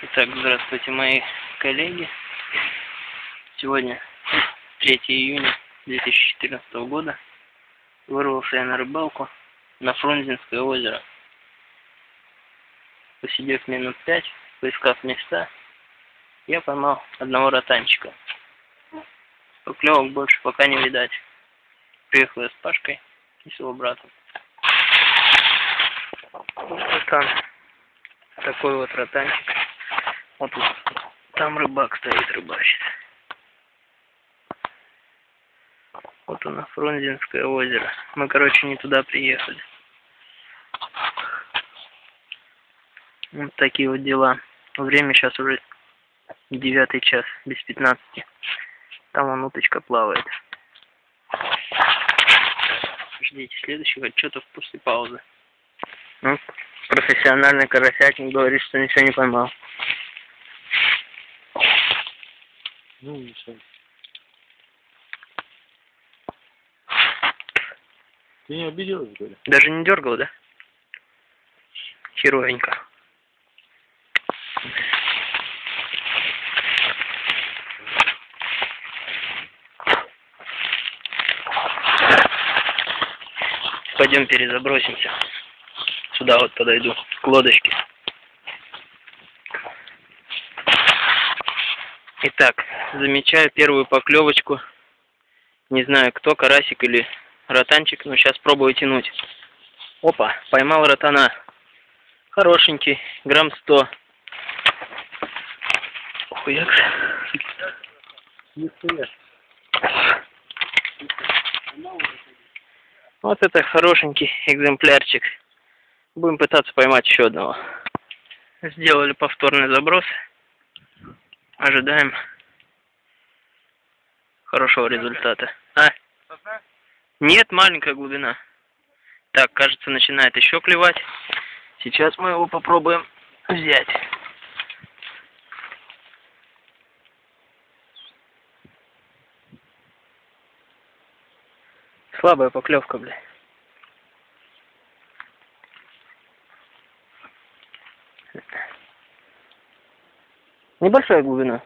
Итак, здравствуйте, мои коллеги. Сегодня 3 июня 2014 года. Вырвался я на рыбалку на Фрунзенское озеро. Посидев минут пять, поискав места, я поймал одного ротанчика. Поклевок больше пока не видать. Приехал я с Пашкой и с его братом. Вот там такой вот ротанчик. Вот тут. Там рыбак стоит, рыбачит. Вот оно, Фрунзенское озеро. Мы, короче, не туда приехали. Вот такие вот дела. Время сейчас уже девятый час, без пятнадцати. Там вон уточка плавает. Ждите следующего отчета после паузы. Ну, профессиональный карасятник говорит, что ничего не поймал. Ну, ничего. Ты не обиделась, говорю? Даже не дергал, да? Херовенько. Пойдем перезабросимся. Сюда вот подойду, к лодочке. Итак, замечаю первую поклевочку. Не знаю, кто, карасик или ротанчик, но сейчас пробую тянуть. Опа, поймал ротана. Хорошенький, грамм сто. Хуяк. Вот это хорошенький экземплярчик. Будем пытаться поймать еще одного. Сделали повторный заброс. Ожидаем хорошего результата. А? Нет, маленькая глубина. Так, кажется, начинает еще клевать. Сейчас мы его попробуем взять. Слабая поклевка, бля. Небольшая глубина.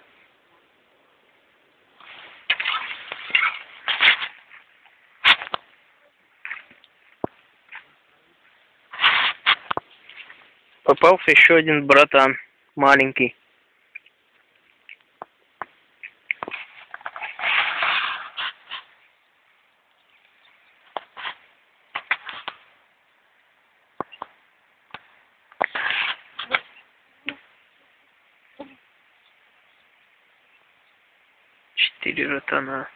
Попался еще один братан, маленький. Четыре ротана.